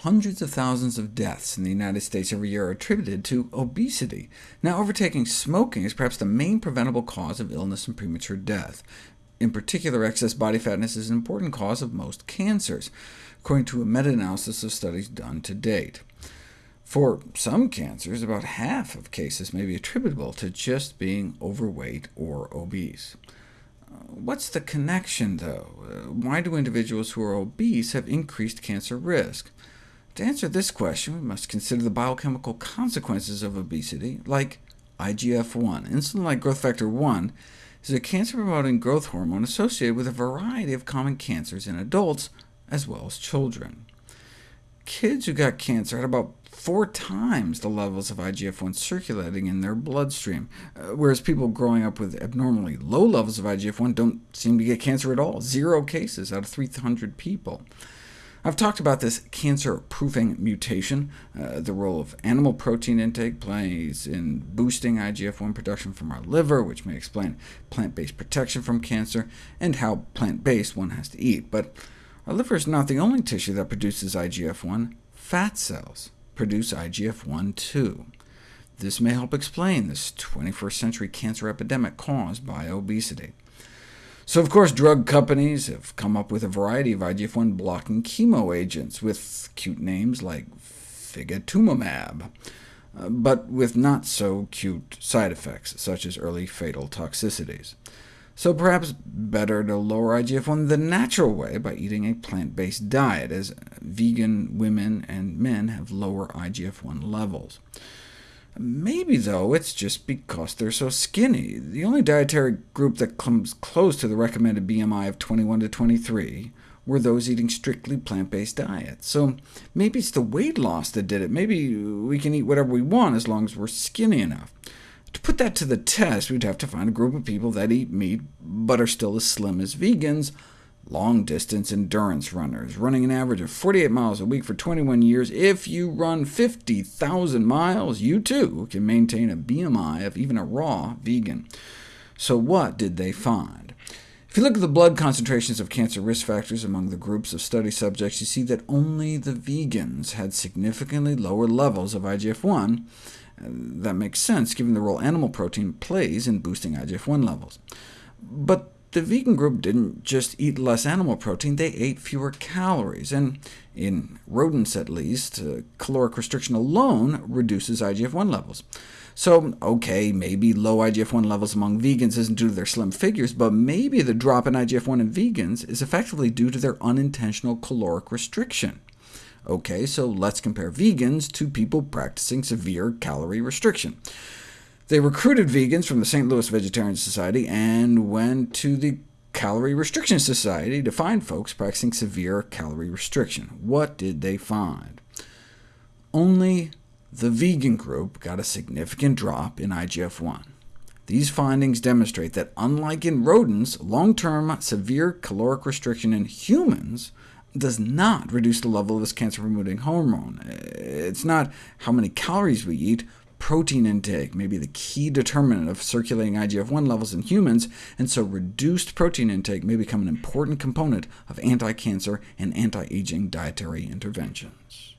Hundreds of thousands of deaths in the United States every year are attributed to obesity. Now, overtaking smoking is perhaps the main preventable cause of illness and premature death. In particular, excess body fatness is an important cause of most cancers, according to a meta-analysis of studies done to date. For some cancers, about half of cases may be attributable to just being overweight or obese. Uh, what's the connection, though? Uh, why do individuals who are obese have increased cancer risk? To answer this question, we must consider the biochemical consequences of obesity, like IGF-1. Insulin-like growth factor 1 is a cancer-promoting growth hormone associated with a variety of common cancers in adults, as well as children. Kids who got cancer had about four times the levels of IGF-1 circulating in their bloodstream, uh, whereas people growing up with abnormally low levels of IGF-1 don't seem to get cancer at all, zero cases out of 300 people. I've talked about this cancer-proofing mutation. Uh, the role of animal protein intake plays in boosting IGF-1 production from our liver, which may explain plant-based protection from cancer, and how plant-based one has to eat. But our liver is not the only tissue that produces IGF-1. Fat cells produce IGF-1 too. This may help explain this 21st century cancer epidemic caused by obesity. So of course drug companies have come up with a variety of IGF-1 blocking chemo agents, with cute names like figitumumab, uh, but with not so cute side effects, such as early fatal toxicities. So perhaps better to lower IGF-1 the natural way by eating a plant-based diet, as vegan women and men have lower IGF-1 levels. Maybe, though, it's just because they're so skinny. The only dietary group that comes close to the recommended BMI of 21 to 23 were those eating strictly plant-based diets. So maybe it's the weight loss that did it. Maybe we can eat whatever we want as long as we're skinny enough. To put that to the test, we'd have to find a group of people that eat meat, but are still as slim as vegans, long-distance endurance runners, running an average of 48 miles a week for 21 years. If you run 50,000 miles, you too can maintain a BMI of even a raw vegan. So what did they find? If you look at the blood concentrations of cancer risk factors among the groups of study subjects, you see that only the vegans had significantly lower levels of IGF-1. That makes sense, given the role animal protein plays in boosting IGF-1 levels. But the vegan group didn't just eat less animal protein, they ate fewer calories, and in rodents at least, uh, caloric restriction alone reduces IGF-1 levels. So, OK, maybe low IGF-1 levels among vegans isn't due to their slim figures, but maybe the drop in IGF-1 in vegans is effectively due to their unintentional caloric restriction. OK, so let's compare vegans to people practicing severe calorie restriction. They recruited vegans from the St. Louis Vegetarian Society and went to the Calorie Restriction Society to find folks practicing severe calorie restriction. What did they find? Only the vegan group got a significant drop in IGF-1. These findings demonstrate that unlike in rodents, long-term severe caloric restriction in humans does not reduce the level of this cancer-promoting hormone. It's not how many calories we eat, protein intake may be the key determinant of circulating IGF-1 levels in humans, and so reduced protein intake may become an important component of anti-cancer and anti-aging dietary interventions.